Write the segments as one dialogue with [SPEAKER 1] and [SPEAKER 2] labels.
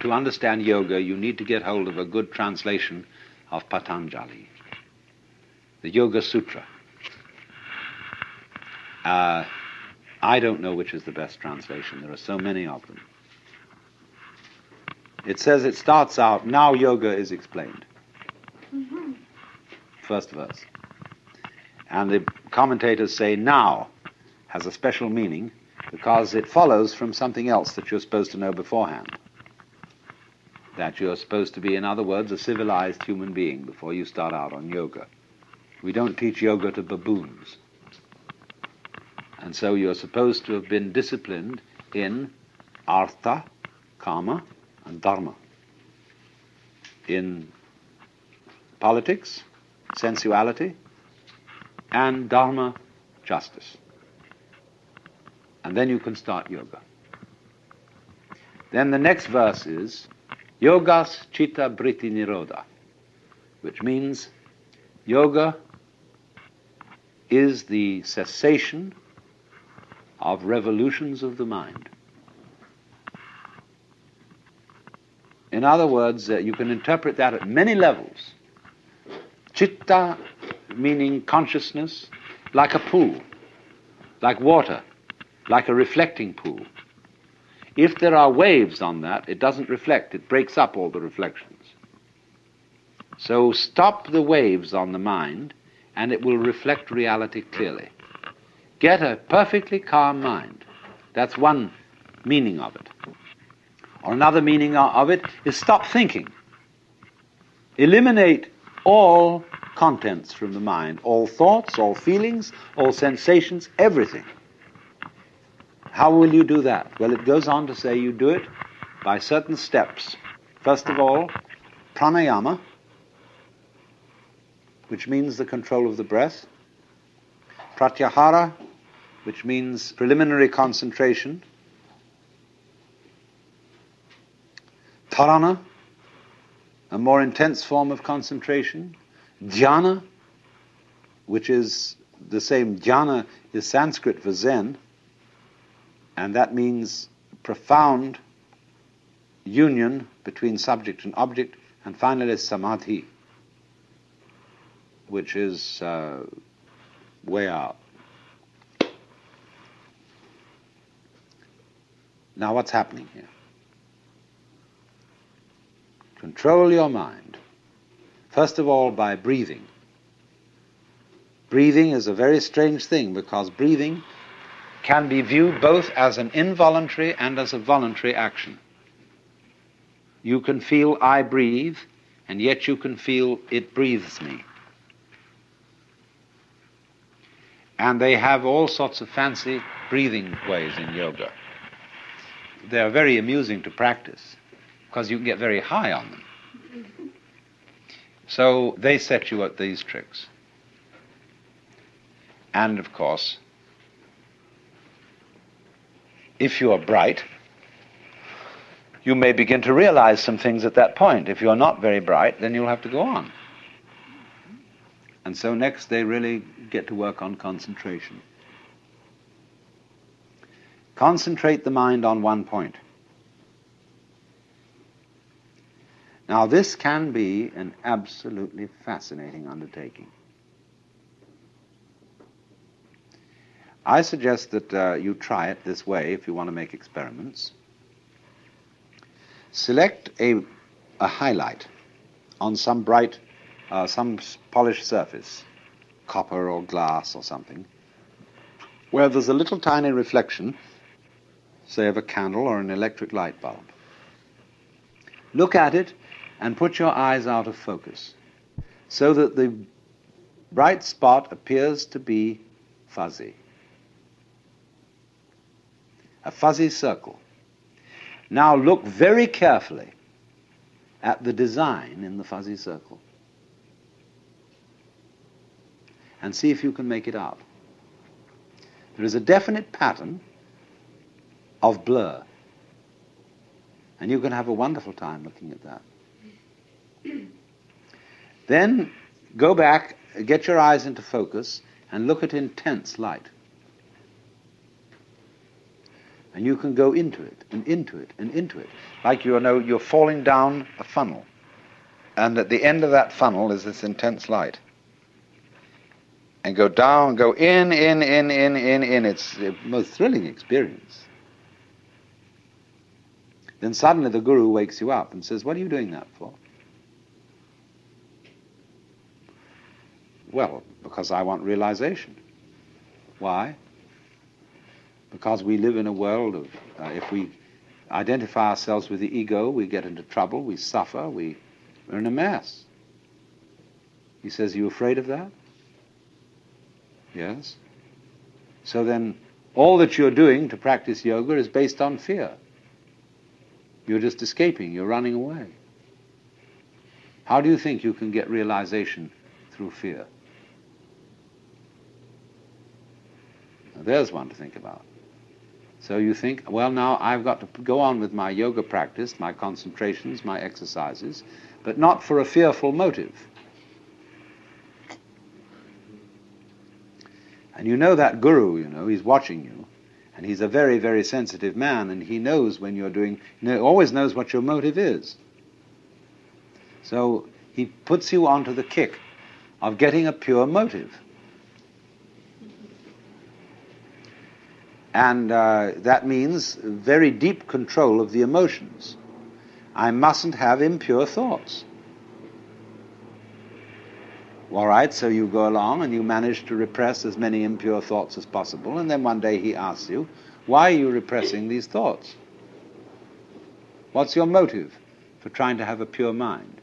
[SPEAKER 1] to understand yoga, you need to get hold of a good translation of Patanjali, the Yoga Sutra. Uh, I don't know which is the best translation. There are so many of them. It says it starts out, now yoga is explained. Mm-hmm. First verse. And the commentators say now has a special meaning because it follows from something else that you're supposed to know beforehand. That you're supposed to be, in other words, a civilized human being before you start out on yoga. We don't teach yoga to baboons. And so you're supposed to have been disciplined in artha, kama, and dharma. In politics, sensuality, and dharma, justice. And then you can start yoga. Then the next verse is Yogas Chitta Vritti Nirodha, which means yoga is the cessation of revolutions of the mind. In other words, uh, you can interpret that at many levels. Chitta meaning consciousness, like a pool, like water, like a reflecting pool. If there are waves on that, it doesn't reflect, it breaks up all the reflections. So stop the waves on the mind, and it will reflect reality clearly. Get a perfectly calm mind. That's one meaning of it. Or another meaning of it is stop thinking. Eliminate all contents from the mind, all thoughts, all feelings, all sensations, everything. How will you do that? Well, it goes on to say you do it by certain steps. First of all, pranayama, which means the control of the breath, pratyahara, which means preliminary concentration, Dharana, a more intense form of concentration. Dhyana, which is the same, jhana is Sanskrit for Zen, and that means profound union between subject and object, and finally samadhi, which is uh, way out. Now, what's happening here? Control your mind. First of all, by breathing. Breathing is a very strange thing because breathing can be viewed both as an involuntary and as a voluntary action. You can feel I breathe, and yet you can feel it breathes me. And they have all sorts of fancy breathing ways in yoga. They are very amusing to practice because you can get very high on them. So they set you at these tricks. And of course, if you are bright, you may begin to realize some things at that point. If you're not very bright, then you'll have to go on. And so next they really get to work on concentration. Concentrate the mind on one point. Now, this can be an absolutely fascinating undertaking. I suggest that uh, you try it this way if you want to make experiments. Select a, a highlight on some bright, uh, some polished surface, copper or glass or something, where there's a little tiny reflection, say of a candle or an electric light bulb. Look at it and put your eyes out of focus so that the bright spot appears to be fuzzy. A fuzzy circle. Now look very carefully at the design in the fuzzy circle and see if you can make it out. There is a definite pattern of blur, and you can have a wonderful time looking at that. then go back, get your eyes into focus, and look at intense light. And you can go into it and into it and into it. Like you know you're falling down a funnel. And at the end of that funnel is this intense light. And go down, go in, in, in, in, in, in. It's the most thrilling experience. Then suddenly the guru wakes you up and says, What are you doing that for? Well, because I want realization. Why? Because we live in a world of, uh, if we identify ourselves with the ego, we get into trouble, we suffer, we, we're in a mess. He says, Are you afraid of that? Yes. So then, all that you're doing to practice yoga is based on fear. You're just escaping, you're running away. How do you think you can get realization through fear? There's one to think about. So you think, well, now I've got to go on with my yoga practice, my concentrations, my exercises, but not for a fearful motive. And you know that guru, you know, he's watching you. And he's a very, very sensitive man, and he knows when you're doing, you know, always knows what your motive is. So he puts you onto the kick of getting a pure motive. And uh, that means very deep control of the emotions. I mustn't have impure thoughts. All right, so you go along and you manage to repress as many impure thoughts as possible, and then one day he asks you, Why are you repressing these thoughts? What's your motive for trying to have a pure mind?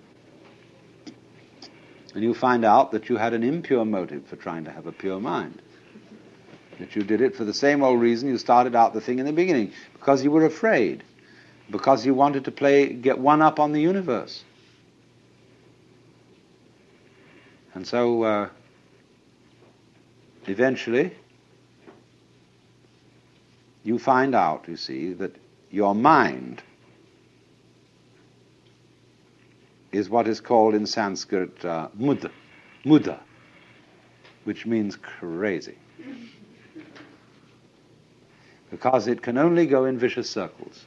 [SPEAKER 1] And you find out that you had an impure motive for trying to have a pure mind. That you did it for the same old reason you started out the thing in the beginning, because you were afraid, because you wanted to play, get one up on the universe. And so uh, eventually you find out, you see, that your mind is what is called in Sanskrit uh, mudha, which means crazy. Because it can only go in vicious circles.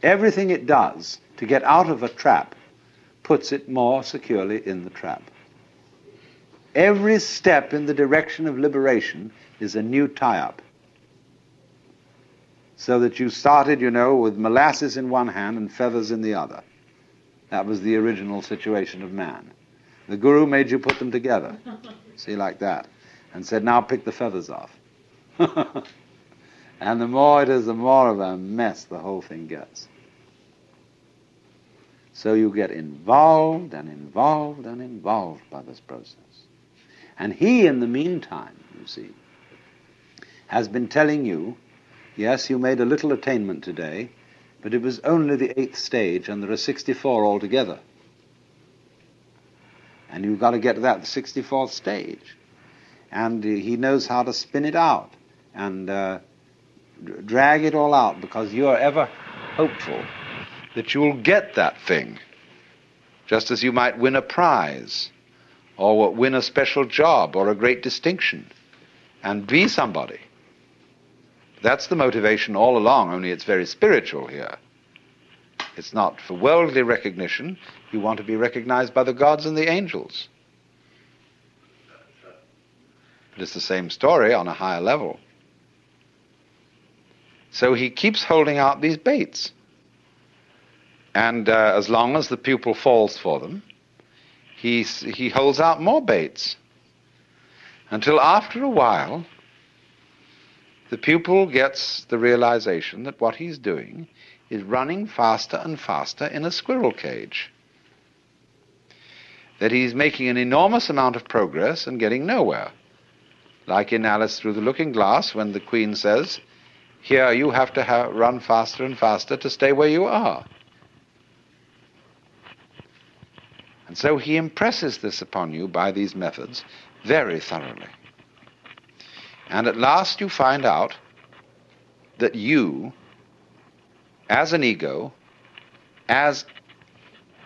[SPEAKER 1] Everything it does to get out of a trap puts it more securely in the trap. Every step in the direction of liberation is a new tie up. So that you started, you know, with molasses in one hand and feathers in the other. That was the original situation of man. The guru made you put them together. See, like that. And said, now pick the feathers off. and the more it is, the more of a mess the whole thing gets. So you get involved and involved and involved by this process. And he, in the meantime, you see, has been telling you, yes, you made a little attainment today, but it was only the eighth stage, and there are 64 altogether. And you've got to get to that 64th stage. And he knows how to spin it out and uh, drag it all out because you are ever hopeful that you'll get that thing, just as you might win a prize or win a special job or a great distinction and be somebody. That's the motivation all along, only it's very spiritual here. It's not for worldly recognition. You want to be recognized by the gods and the angels. But it's the same story on a higher level. So he keeps holding out these baits. And uh, as long as the pupil falls for them, he, he holds out more baits. Until after a while, the pupil gets the realization that what he's doing is running faster and faster in a squirrel cage. That he's making an enormous amount of progress and getting nowhere. Like in Alice Through the Looking Glass, when the Queen says, Here you have to ha- run faster and faster to stay where you are. And so he impresses this upon you by these methods very thoroughly. And at last you find out that you, as an ego, as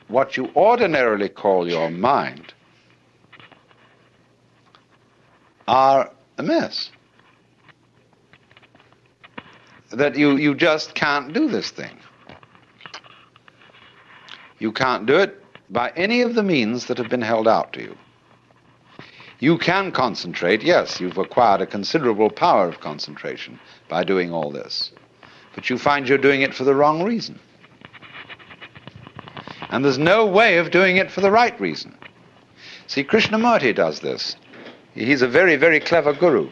[SPEAKER 1] what you ordinarily call your mind, are a mess. that you, you just can't do this thing. You can't do it by any of the means that have been held out to you. You can concentrate, yes, you've acquired a considerable power of concentration by doing all this, but you find you're doing it for the wrong reason. And there's no way of doing it for the right reason. See, Krishnamurti does this. He's a very, very clever guru.